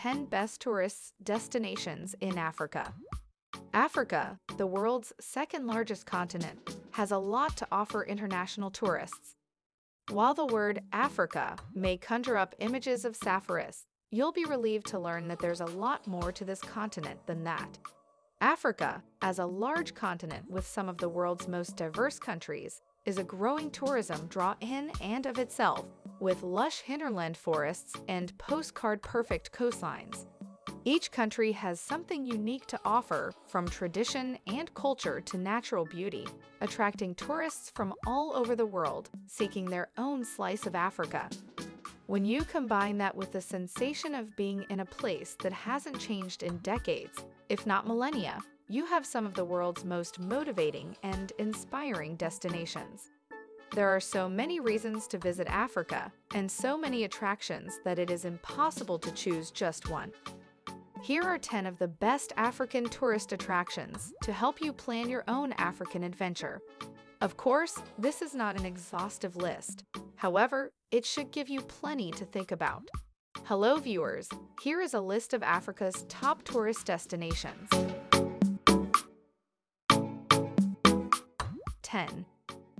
10 best tourist destinations in Africa. Africa, the world's second largest continent, has a lot to offer international tourists. While the word Africa may conjure up images of sapphires, you'll be relieved to learn that there's a lot more to this continent than that. Africa, as a large continent with some of the world's most diverse countries, is a growing tourism draw in and of itself, with lush hinterland forests and postcard-perfect coastlines. Each country has something unique to offer, from tradition and culture to natural beauty, attracting tourists from all over the world seeking their own slice of Africa. When you combine that with the sensation of being in a place that hasn't changed in decades, if not millennia, you have some of the world's most motivating and inspiring destinations. There are so many reasons to visit Africa and so many attractions that it is impossible to choose just one. Here are 10 of the best African tourist attractions to help you plan your own African adventure. Of course, this is not an exhaustive list. However, it should give you plenty to think about. Hello viewers, here is a list of Africa's top tourist destinations. 10.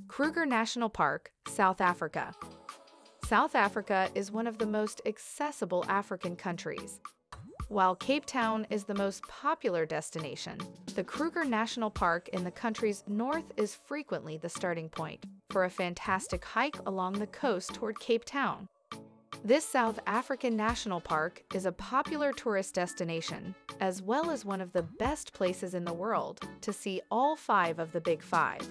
Kruger National Park, South Africa. South Africa is one of the most accessible African countries. While Cape Town is the most popular destination, the Kruger National Park in the country's north is frequently the starting point for a fantastic hike along the coast toward Cape Town. This South African National Park is a popular tourist destination, as well as one of the best places in the world to see all five of the Big Five.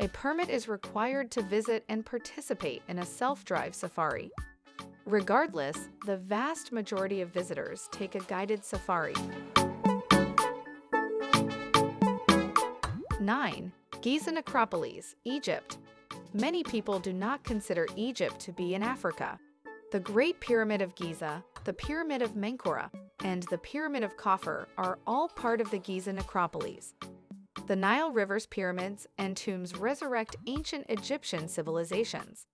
A permit is required to visit and participate in a self-drive safari, Regardless, the vast majority of visitors take a guided safari. 9. Giza Necropolis, Egypt. Many people do not consider Egypt to be in Africa. The Great Pyramid of Giza, the Pyramid of Menkaure, and the Pyramid of Khafre are all part of the Giza Necropolis. The Nile River's pyramids and tombs resurrect ancient Egyptian civilizations.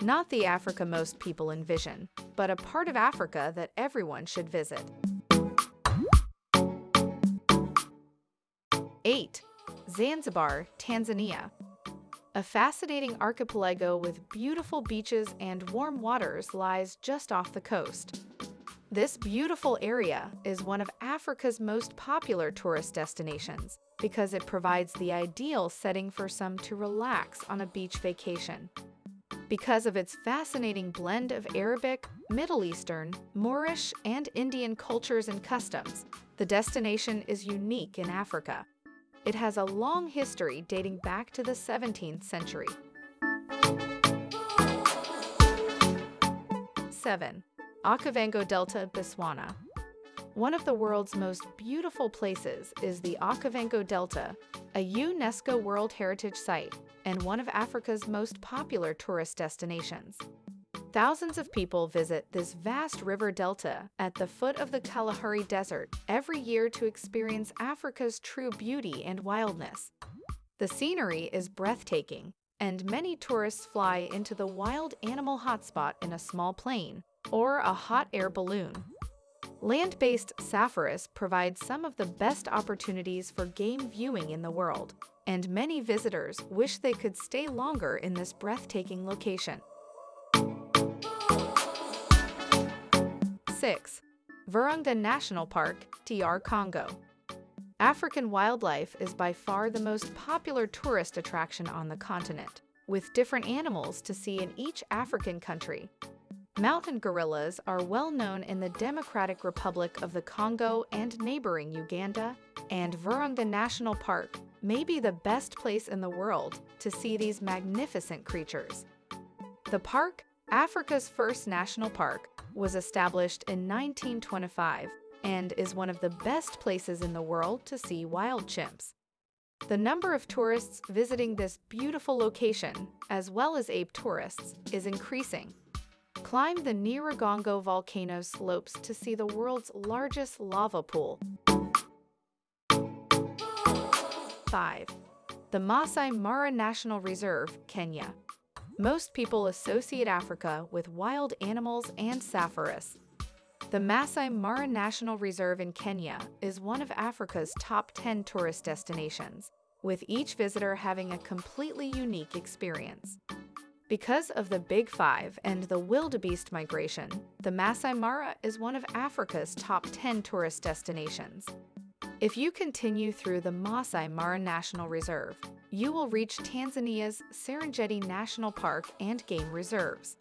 Not the Africa most people envision, but a part of Africa that everyone should visit. 8. Zanzibar, Tanzania. A fascinating archipelago with beautiful beaches and warm waters lies just off the coast. This beautiful area is one of Africa's most popular tourist destinations because it provides the ideal setting for some to relax on a beach vacation because of its fascinating blend of Arabic, Middle Eastern, Moorish, and Indian cultures and customs. The destination is unique in Africa. It has a long history dating back to the 17th century. 7. Okavango Delta, Botswana. One of the world's most beautiful places is the Okavango Delta, a UNESCO World Heritage Site and one of Africa's most popular tourist destinations. Thousands of people visit this vast river delta at the foot of the Kalahari Desert every year to experience Africa's true beauty and wildness. The scenery is breathtaking, and many tourists fly into the wild animal hotspot in a small plane or a hot air balloon. Land-based safaris provide some of the best opportunities for game viewing in the world, and many visitors wish they could stay longer in this breathtaking location. 6. Virunga National Park, DR Congo. African wildlife is by far the most popular tourist attraction on the continent, with different animals to see in each African country. Mountain gorillas are well known in the Democratic Republic of the Congo and neighboring Uganda, and Virunga National Park may be the best place in the world to see these magnificent creatures. The park, Africa's first national park, was established in 1925 and is one of the best places in the world to see wild chimps. The number of tourists visiting this beautiful location, as well as ape tourists, is increasing. Climb the Nyiragongo volcano slopes to see the world's largest lava pool, 5. The Masai Mara National Reserve, Kenya. Most people associate Africa with wild animals and safaris. The Masai Mara National Reserve in Kenya is one of Africa's top 10 tourist destinations, with each visitor having a completely unique experience. Because of the Big Five and the wildebeest migration, the Masai Mara is one of Africa's top 10 tourist destinations. If you continue through the Masai Mara National Reserve, you will reach Tanzania's Serengeti National Park and Game Reserves.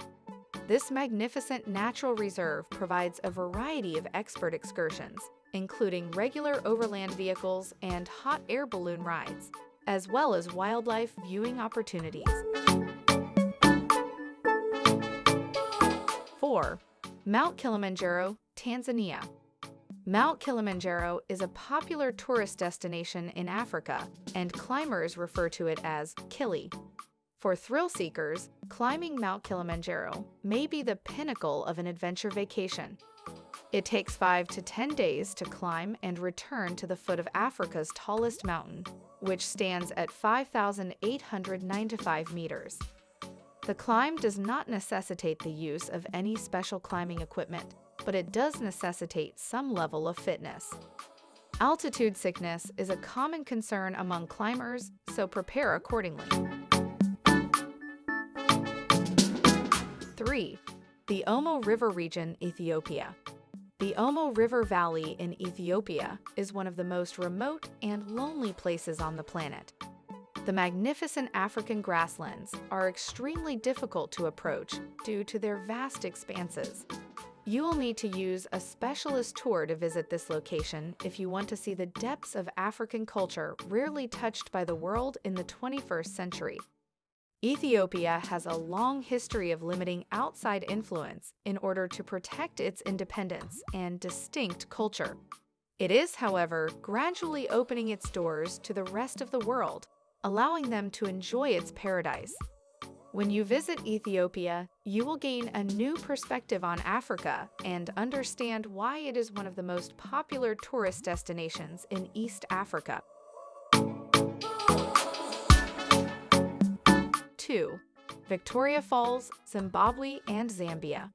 This magnificent natural reserve provides a variety of expert excursions, including regular overland vehicles and hot air balloon rides, as well as wildlife viewing opportunities. 4. Mount Kilimanjaro, Tanzania. Mount Kilimanjaro is a popular tourist destination in Africa, and climbers refer to it as Kili. For thrill seekers, climbing Mount Kilimanjaro may be the pinnacle of an adventure vacation. It takes 5 to 10 days to climb and return to the foot of Africa's tallest mountain, which stands at 5,895 meters. The climb does not necessitate the use of any special climbing equipment, but it does necessitate some level of fitness. Altitude sickness is a common concern among climbers, so prepare accordingly. 3. The Omo River Region, Ethiopia. The Omo River Valley in Ethiopia is one of the most remote and lonely places on the planet. The magnificent African grasslands are extremely difficult to approach due to their vast expanses. You will need to use a specialist tour to visit this location if you want to see the depths of African culture rarely touched by the world in the 21st century. Ethiopia has a long history of limiting outside influence in order to protect its independence and distinct culture. It is, however, gradually opening its doors to the rest of the world allowing them to enjoy its paradise. When you visit Ethiopia, you will gain a new perspective on Africa and understand why it is one of the most popular tourist destinations in East Africa. 2. Victoria Falls, Zimbabwe and Zambia.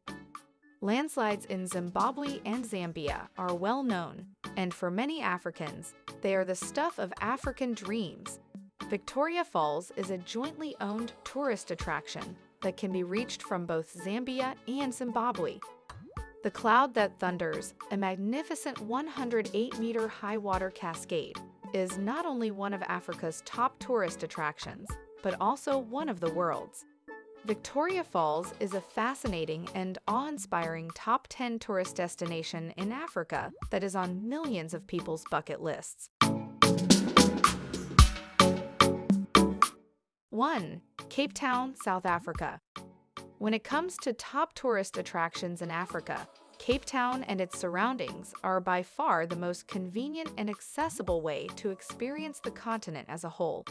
Landslides in Zimbabwe and Zambia are well known, and for many Africans, they are the stuff of African dreams Victoria Falls is a jointly owned tourist attraction that can be reached from both Zambia and Zimbabwe. The Cloud That Thunders, a magnificent 108-meter high water cascade, is not only one of Africa's top tourist attractions, but also one of the world's. Victoria Falls is a fascinating and awe-inspiring top 10 tourist destination in Africa that is on millions of people's bucket lists. 1. Cape Town, South Africa. When it comes to top tourist attractions in Africa, Cape Town and its surroundings are by far the most convenient and accessible way to experience the continent as a whole.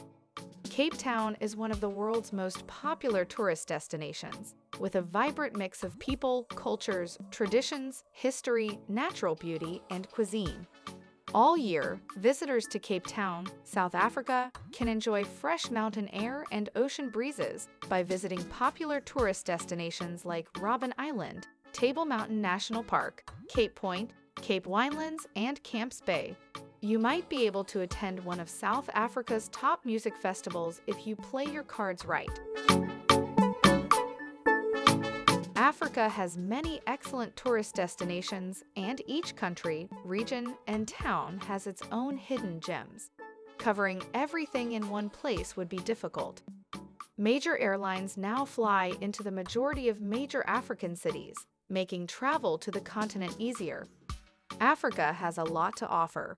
Cape Town is one of the world's most popular tourist destinations, with a vibrant mix of people, cultures, traditions, history, natural beauty, and cuisine. All year, visitors to Cape Town, South Africa, can enjoy fresh mountain air and ocean breezes by visiting popular tourist destinations like Robben Island, Table Mountain National Park, Cape Point, Cape Winelands, and Camps Bay. You might be able to attend one of South Africa's top music festivals if you play your cards right. Africa has many excellent tourist destinations, and each country, region, and town has its own hidden gems. Covering everything in one place would be difficult. Major airlines now fly into the majority of major African cities, making travel to the continent easier. Africa has a lot to offer.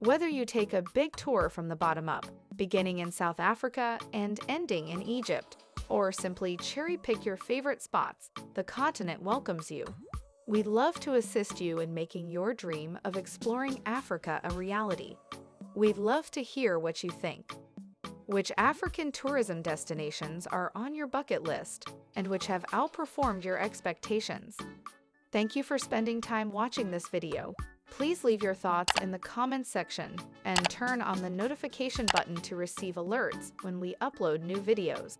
Whether you take a big tour from the bottom up, beginning in South Africa and ending in Egypt, or simply cherry pick your favorite spots, the continent welcomes you. We'd love to assist you in making your dream of exploring Africa a reality. We'd love to hear what you think. Which African tourism destinations are on your bucket list and which have outperformed your expectations? Thank you for spending time watching this video. Please leave your thoughts in the comments section and turn on the notification button to receive alerts when we upload new videos.